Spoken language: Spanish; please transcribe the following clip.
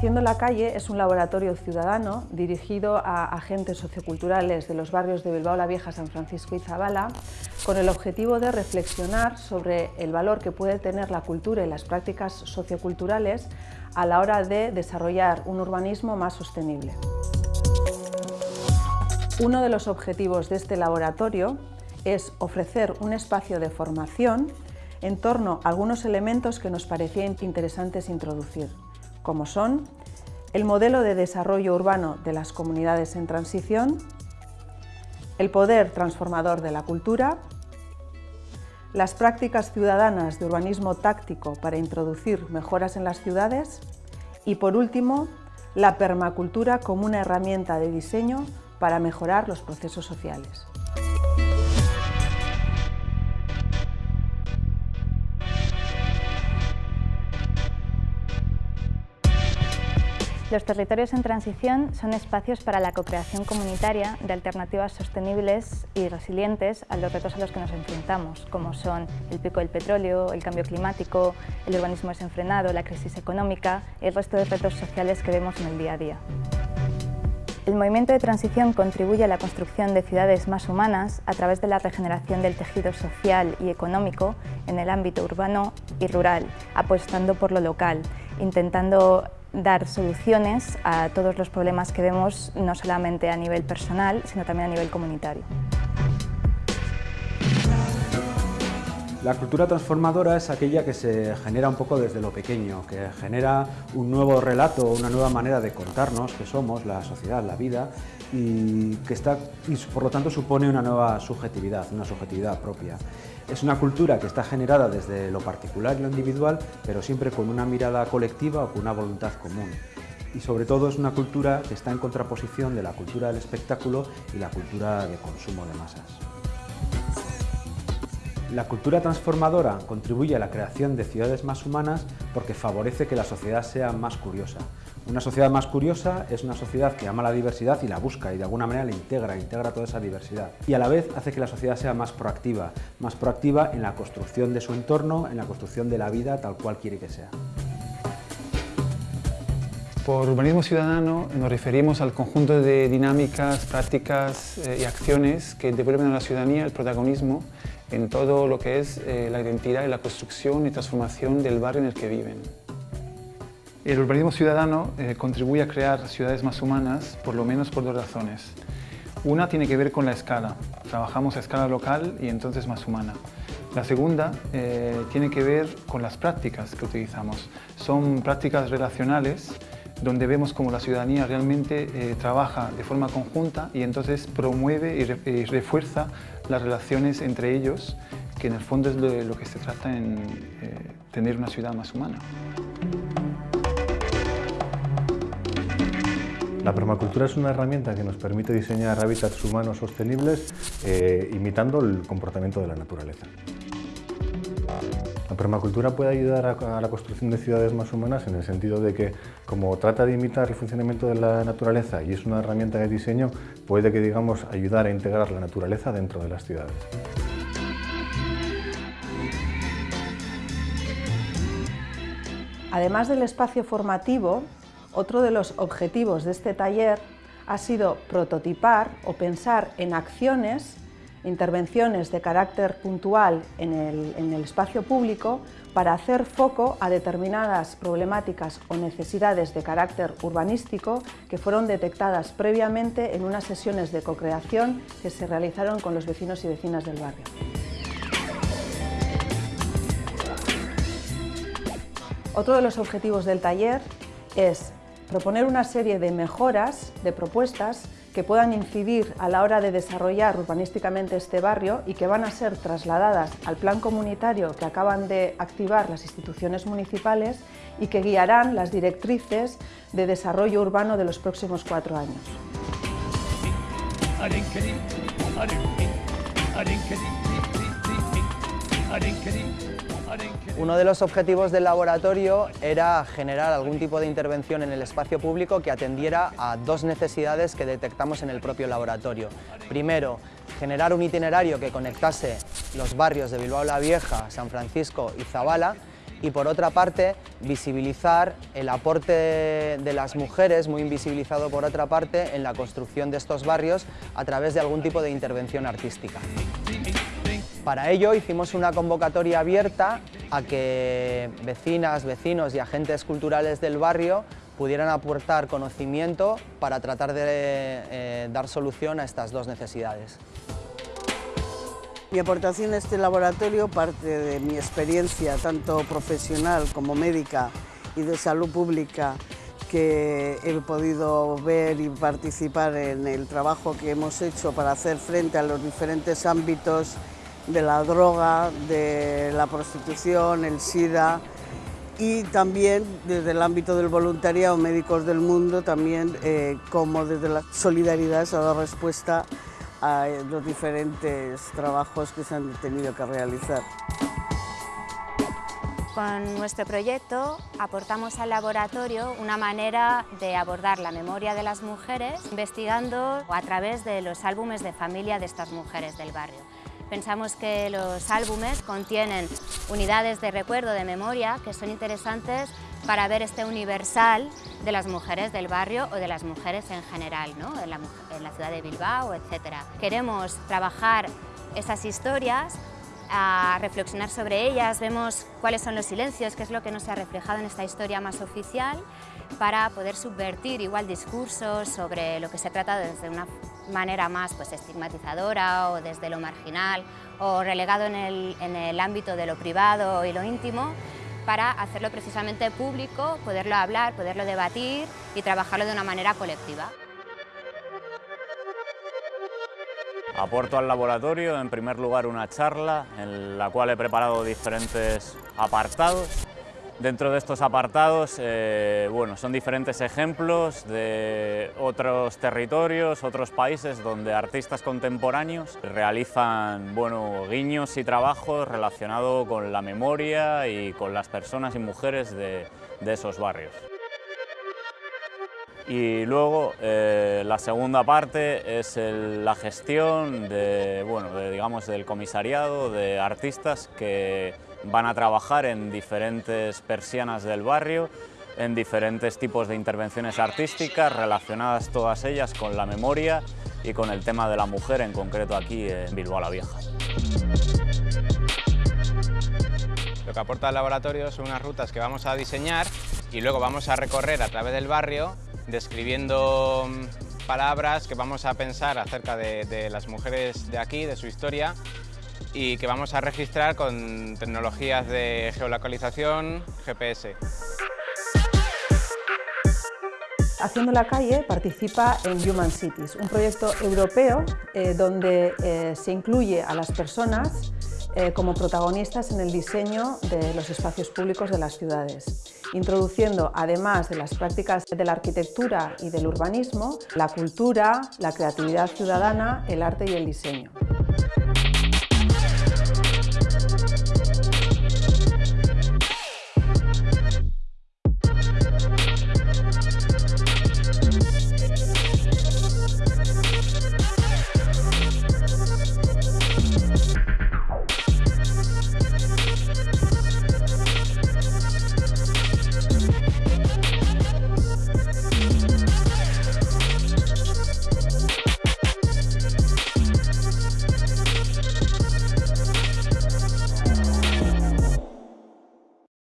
Haciendo la calle es un laboratorio ciudadano dirigido a agentes socioculturales de los barrios de Bilbao la Vieja, San Francisco y Zabala, con el objetivo de reflexionar sobre el valor que puede tener la cultura y las prácticas socioculturales a la hora de desarrollar un urbanismo más sostenible. Uno de los objetivos de este laboratorio es ofrecer un espacio de formación en torno a algunos elementos que nos parecían interesantes introducir, como son el modelo de desarrollo urbano de las comunidades en transición, el poder transformador de la cultura, las prácticas ciudadanas de urbanismo táctico para introducir mejoras en las ciudades y, por último, la permacultura como una herramienta de diseño para mejorar los procesos sociales. Los territorios en transición son espacios para la co-creación comunitaria de alternativas sostenibles y resilientes a los retos a los que nos enfrentamos, como son el pico del petróleo, el cambio climático, el urbanismo desenfrenado, la crisis económica y el resto de retos sociales que vemos en el día a día. El movimiento de transición contribuye a la construcción de ciudades más humanas a través de la regeneración del tejido social y económico en el ámbito urbano y rural, apostando por lo local, intentando dar soluciones a todos los problemas que vemos, no solamente a nivel personal, sino también a nivel comunitario. La cultura transformadora es aquella que se genera un poco desde lo pequeño, que genera un nuevo relato, una nueva manera de contarnos que somos, la sociedad, la vida, y que está, y por lo tanto supone una nueva subjetividad, una subjetividad propia. Es una cultura que está generada desde lo particular y lo individual, pero siempre con una mirada colectiva o con una voluntad común. Y sobre todo es una cultura que está en contraposición de la cultura del espectáculo y la cultura de consumo de masas. La cultura transformadora contribuye a la creación de ciudades más humanas porque favorece que la sociedad sea más curiosa. Una sociedad más curiosa es una sociedad que ama la diversidad y la busca y de alguna manera la integra, integra toda esa diversidad. Y a la vez hace que la sociedad sea más proactiva, más proactiva en la construcción de su entorno, en la construcción de la vida tal cual quiere que sea. Por urbanismo ciudadano nos referimos al conjunto de dinámicas, prácticas eh, y acciones que devuelven a la ciudadanía el protagonismo en todo lo que es eh, la identidad y la construcción y transformación del barrio en el que viven. El urbanismo ciudadano eh, contribuye a crear ciudades más humanas, por lo menos por dos razones. Una tiene que ver con la escala. Trabajamos a escala local y entonces más humana. La segunda tiene que ver con las prácticas que utilizamos. Son prácticas relacionales donde vemos cómo la ciudadanía realmente trabaja de forma conjunta y entonces promueve y refuerza las relaciones entre ellos, que en el fondo es lo, que se trata en eh, tener una ciudad más humana. La permacultura es una herramienta que nos permite diseñar hábitats humanos sostenibles eh, imitando el comportamiento de la naturaleza. La permacultura puede ayudar a, la construcción de ciudades más humanas en el sentido de que, como trata de imitar el funcionamiento de la naturaleza y es una herramienta de diseño, puede que digamos ayudar a integrar la naturaleza dentro de las ciudades. Además del espacio formativo, otro de los objetivos de este taller ha sido prototipar o pensar en acciones intervenciones de carácter puntual en el, espacio público para hacer foco a determinadas problemáticas o necesidades de carácter urbanístico que fueron detectadas previamente en unas sesiones de co-creación que se realizaron con los vecinos y vecinas del barrio. Otro de los objetivos del taller es proponer una serie de mejoras, de propuestas que puedan incidir a la hora de desarrollar urbanísticamente este barrio y que van a ser trasladadas al plan comunitario que acaban de activar las instituciones municipales y que guiarán las directrices de desarrollo urbano de los próximos cuatro años. Uno de los objetivos del laboratorio era generar algún tipo de intervención en el espacio público que atendiera a dos necesidades que detectamos en el propio laboratorio. Primero, generar un itinerario que conectase los barrios de Bilbao la Vieja, San Francisco y Zabala y por otra parte visibilizar el aporte de las mujeres, muy invisibilizado por otra parte, en la construcción de estos barrios a través de algún tipo de intervención artística. Para ello hicimos una convocatoria abierta a que vecinas, vecinos y agentes culturales del barrio pudieran aportar conocimiento para tratar de eh, dar solución a estas dos necesidades. Mi aportación a este laboratorio parte de mi experiencia tanto profesional como médica y de salud pública que he podido ver y participar en el trabajo que hemos hecho para hacer frente a los diferentes ámbitos de la droga, de la prostitución, el SIDA y también desde el ámbito del voluntariado Médicos del Mundo, también eh, como desde la solidaridad se ha dado respuesta a los diferentes trabajos que se han tenido que realizar. Con nuestro proyecto aportamos al laboratorio una manera de abordar la memoria de las mujeres investigando a través de los álbumes de familia de estas mujeres del barrio. Pensamos que los álbumes contienen unidades de recuerdo, de memoria, que son interesantes para ver este universal de las mujeres del barrio o de las mujeres en general, ¿no? en, la, en la ciudad de Bilbao, etc. Queremos trabajar esas historias a reflexionar sobre ellas, vemos cuáles son los silencios, qué es lo que no se ha reflejado en esta historia más oficial, para poder subvertir igual discursos sobre lo que se trata desde una manera más pues, estigmatizadora o desde lo marginal o relegado en el, en el ámbito de lo privado y lo íntimo, para hacerlo precisamente público, poderlo hablar, poderlo debatir y trabajarlo de una manera colectiva. Aporto al laboratorio, en primer lugar, una charla en la cual he preparado diferentes apartados Dentro de estos apartados, eh, bueno, son diferentes ejemplos de otros territorios, otros países donde artistas contemporáneos realizan bueno, guiños y trabajos relacionados con la memoria y con las personas y mujeres de, esos barrios. Y luego eh, la segunda parte es la gestión de, bueno, digamos, del comisariado de artistas que van a trabajar en diferentes persianas del barrio, en diferentes tipos de intervenciones artísticas relacionadas todas ellas con la memoria y con el tema de la mujer, en concreto aquí en Bilbao la Vieja. Lo que aporta el laboratorio son unas rutas que vamos a diseñar y luego vamos a recorrer a través del barrio describiendo mm, palabras que vamos a pensar acerca de, las mujeres de aquí, de su historia y que vamos a registrar con tecnologías de geolocalización GPS. Haciendo la calle participa en Human Cities, un proyecto europeo eh, donde eh, se incluye a las personas eh, como protagonistas en el diseño de los espacios públicos de las ciudades, introduciendo, además de las prácticas de la arquitectura y del urbanismo, la cultura, la creatividad ciudadana, el arte y el diseño.